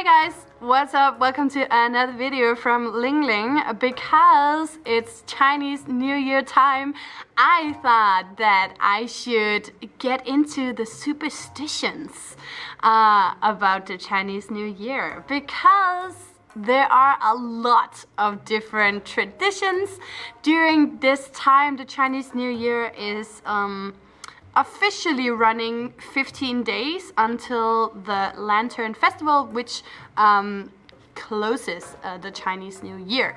Hey guys, what's up? Welcome to another video from Ling Ling. Because it's Chinese New Year time, I thought that I should get into the superstitions uh, about the Chinese New Year. Because there are a lot of different traditions during this time. The Chinese New Year is um, officially running 15 days until the Lantern Festival, which um, closes uh, the Chinese New Year.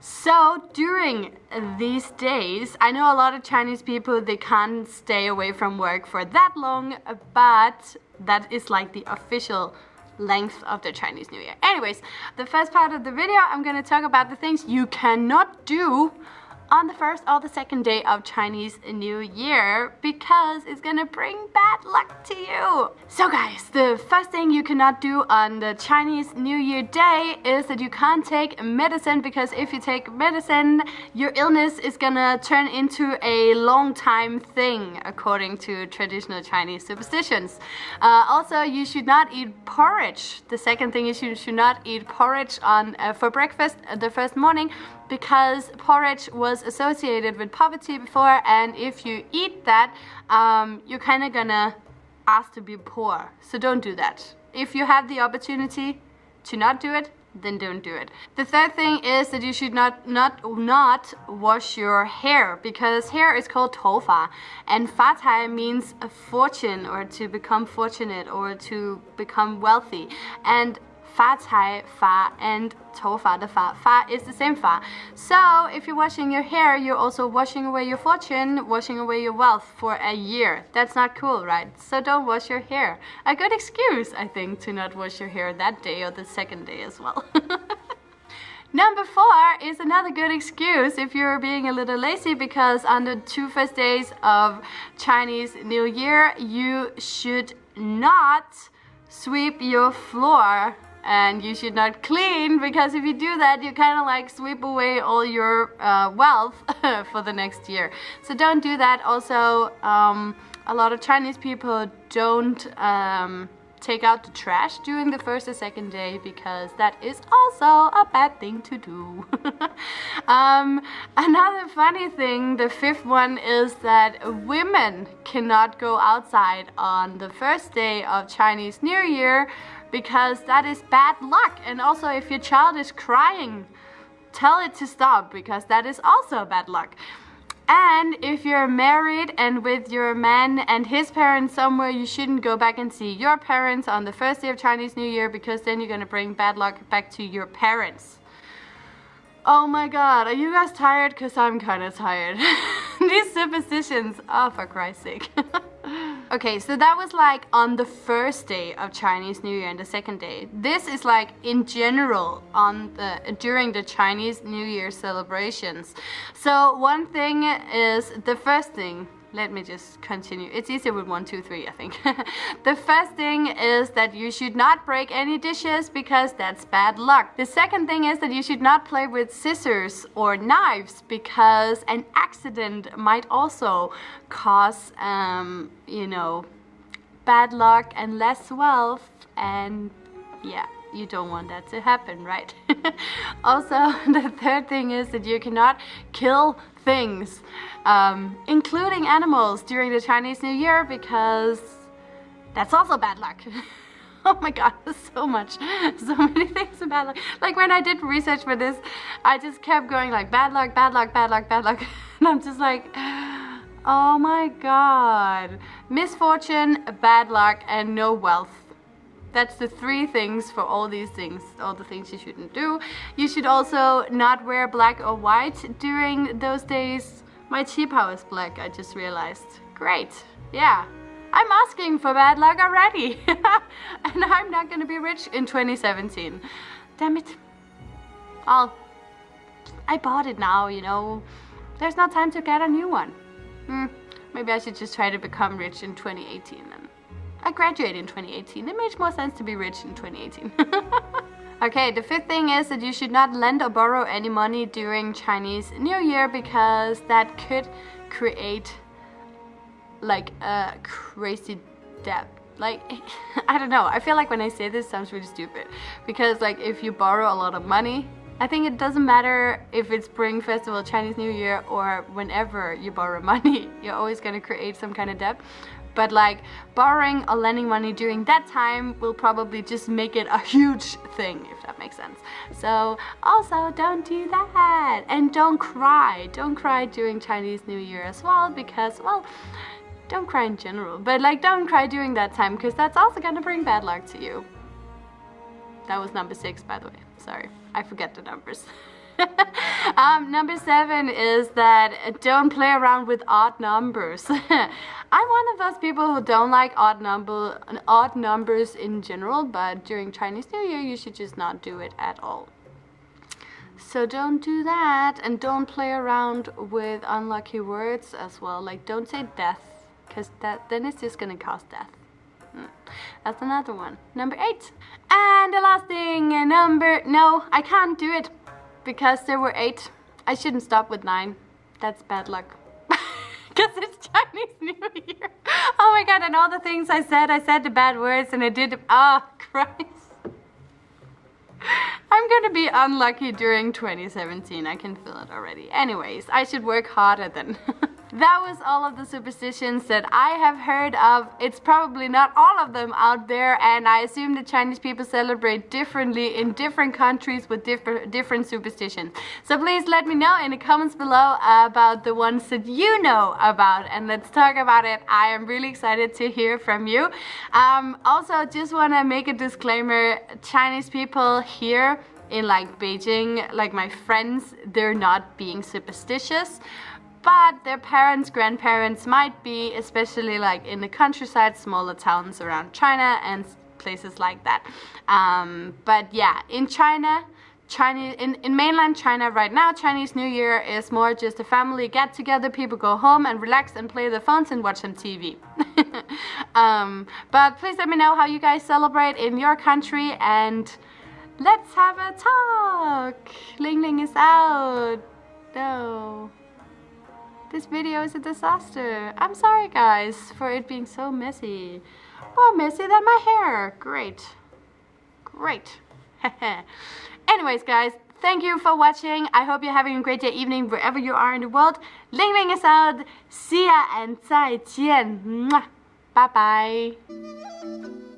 So during these days, I know a lot of Chinese people, they can't stay away from work for that long, but that is like the official length of the Chinese New Year. Anyways, the first part of the video, I'm gonna talk about the things you cannot do on the first or the second day of Chinese New Year because it's gonna bring bad luck to you. So guys, the first thing you cannot do on the Chinese New Year day is that you can't take medicine because if you take medicine, your illness is gonna turn into a long time thing according to traditional Chinese superstitions. Uh, also, you should not eat porridge. The second thing is you should not eat porridge on uh, for breakfast uh, the first morning because porridge was associated with poverty before and if you eat that um, you're kind of gonna ask to be poor. So don't do that. If you have the opportunity to not do it then don't do it. The third thing is that you should not not not wash your hair because hair is called tofa and fa cai means a fortune or to become fortunate or to become wealthy. And fa cai fa and fa the fa. Fa is the same fa. So if you're washing your hair, you're also washing away your fortune, washing away your wealth for a year. That's not cool, right? So don't wash your hair. A good excuse, I think, to not wash your hair that day or the second day as well. Number four is another good excuse if you're being a little lazy because on the two first days of Chinese New Year, you should not sweep your floor and you should not clean because if you do that you kind of like sweep away all your uh, wealth for the next year so don't do that also um, a lot of Chinese people don't um, take out the trash during the first or second day because that is also a bad thing to do. um, another funny thing, the fifth one, is that women cannot go outside on the first day of Chinese New Year because that is bad luck. And also if your child is crying, tell it to stop because that is also bad luck. And if you're married and with your man and his parents somewhere, you shouldn't go back and see your parents on the first day of Chinese New Year because then you're gonna bring bad luck back to your parents. Oh my god, are you guys tired? Because I'm kind of tired. These superstitions, oh for Christ's sake. Okay, so that was like on the first day of Chinese New Year and the second day. This is like in general on the during the Chinese New Year celebrations. So one thing is the first thing let me just continue. It's easier with one, two, three, I think. the first thing is that you should not break any dishes because that's bad luck. The second thing is that you should not play with scissors or knives because an accident might also cause, um, you know, bad luck and less wealth and yeah you don't want that to happen, right? also, the third thing is that you cannot kill things, um, including animals during the Chinese New Year because that's also bad luck. oh my god, there's so much, so many things about luck. Like when I did research for this, I just kept going like bad luck, bad luck, bad luck, bad luck. and I'm just like, oh my god. Misfortune, bad luck, and no wealth. That's the three things for all these things, all the things you shouldn't do. You should also not wear black or white during those days. My chi pao is black, I just realized. Great, yeah. I'm asking for bad luck already. and I'm not gonna be rich in 2017. Damn it. I'll... I bought it now, you know. There's no time to get a new one. Hmm, maybe I should just try to become rich in 2018 then. I graduated in 2018. It makes more sense to be rich in 2018. okay, the fifth thing is that you should not lend or borrow any money during Chinese New Year because that could create like a crazy debt like I don't know I feel like when I say this sounds really stupid because like if you borrow a lot of money I think it doesn't matter if it's Spring Festival, Chinese New Year or whenever you borrow money you're always gonna create some kind of debt but like borrowing or lending money during that time will probably just make it a huge thing if that makes sense so also don't do that and don't cry don't cry during Chinese New Year as well because well don't cry in general, but like don't cry during that time because that's also gonna bring bad luck to you. That was number six, by the way. Sorry, I forget the numbers. um, number seven is that don't play around with odd numbers. I'm one of those people who don't like odd number, odd numbers in general, but during Chinese New Year, you should just not do it at all. So don't do that, and don't play around with unlucky words as well. Like don't say death because that then it's just gonna cause death. Hmm. That's another one. Number eight. And the last thing, number, no, I can't do it because there were eight. I shouldn't stop with nine. That's bad luck. Because it's Chinese New Year. Oh my god, and all the things I said, I said the bad words and I did, oh Christ. I'm gonna be unlucky during 2017, I can feel it already. Anyways, I should work harder then. that was all of the superstitions that I have heard of. It's probably not all of them out there and I assume the Chinese people celebrate differently in different countries with different different superstitions. So please let me know in the comments below about the ones that you know about and let's talk about it. I am really excited to hear from you. Um, also, just want to make a disclaimer, Chinese people here in like Beijing, like my friends, they're not being superstitious but their parents, grandparents might be, especially like in the countryside, smaller towns around China and places like that. Um, but yeah, in China, Chinese in, in mainland China right now, Chinese New Year is more just a family get together, people go home and relax and play their phones and watch some TV. um, but please let me know how you guys celebrate in your country and let's have a talk. Ling Ling is out. No. This video is a disaster. I'm sorry guys for it being so messy. More messy than my hair. Great. Great. Anyways guys, thank you for watching. I hope you're having a great day, evening, wherever you are in the world. Ling Ling is out. See ya and 再见. Bye bye.